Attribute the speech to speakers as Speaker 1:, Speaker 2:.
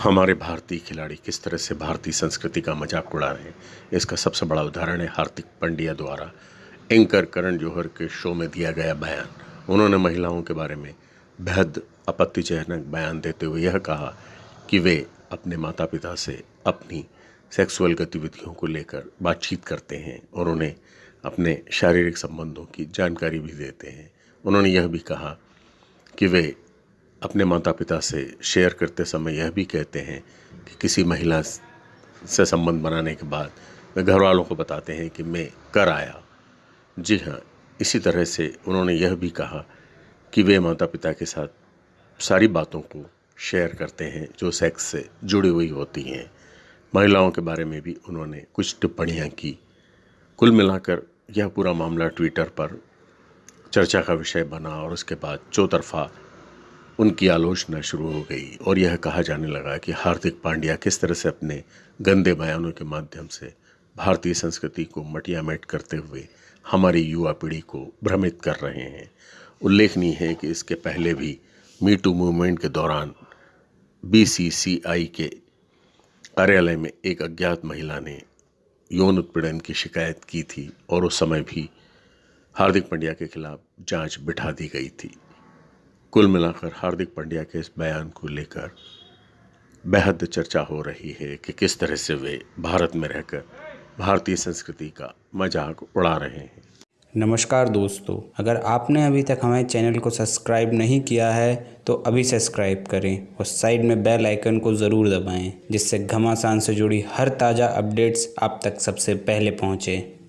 Speaker 1: हमारे भारतीय खिलाड़ी किस तरह से भारतीय संस्कृति का मज़ाक उड़ा रहे हैं, इसका सबसे बड़ा उदाहरण है हार्दिक पांड्या द्वारा। एंकर करण जौहर के शो में दिया गया बयान। उन्होंने महिलाओं के बारे में बेहद आपत्तिजनक बयान देते हुए यह कहा कि वे अपने माता पिता से अपनी सेक्सुअल गतिविधियों को लेकर बातचीत करते हैं और उन्हें अपने शारीरिक संबंधों की जानकारी भी देते हैं। उन्होंने यह भी कहा कि वे अपने माता पिता से शेयर करते समय यह भी कहते हैं कि किसी महिला से संबंध बनाने के बाद वे घर वालों को बताते हैं कि मैं कर आया। जी हाँ इसी तरह से उन्होंने यह भी कहा कि वे माता पिता के साथ सारी बातों को शेयर करते हैं जो सेक्स से जुड़ी हुई होती हैं। महिलाओं के बारे में भी उन्होंने कुछ टिप्पणियाँ की। कुल मिलाकर यह पूरा मामला ट्विटर पर चर्चा का विषय बना और उसके बाद चौतरफा उनकी आलोचना शुरू हो गई और यह कहा जाने लगा कि हार्दिक पांड्या किस तरह से अपने गंदे बयानों के माध्यम से भारतीय संस्कृति को मटियामेट करते हुए हमारी युवा पीढ़ी को भ्रमित कर रहे हैं। उल्लेखनीय है कि इसके पहले भी मी टू मूवमेंट के दौरान बीसीसीआई के कार्यालय में एक अज्ञात महिला ने यौन उत्पीड़न की शिकायत की थी और उस समय भी हार्दिक पांड्या के खिलाफ जाँच बिठा दी गई थी। कुल मिलाकर हार्दिक पांड्या के इस बयान को लेकर बेहद चर्चा हो रही है कि किस तरह से वे भारत में रहकर भारतीय संस्कृति का मज़ाक उड़ा रहे हैं।
Speaker 2: नमस्कार दोस्तों, अगर आपने अभी तक हमारे चैनल को सब्सक्राइब नहीं किया है तो अभी सब्सक्राइब करें और साइड में बेल आइकन को ज़रूर दबाएँ, जिससे घमासान से जुड़ी हर ताज़ा अपडेट्स आप तक सबसे पहले पहुँचें।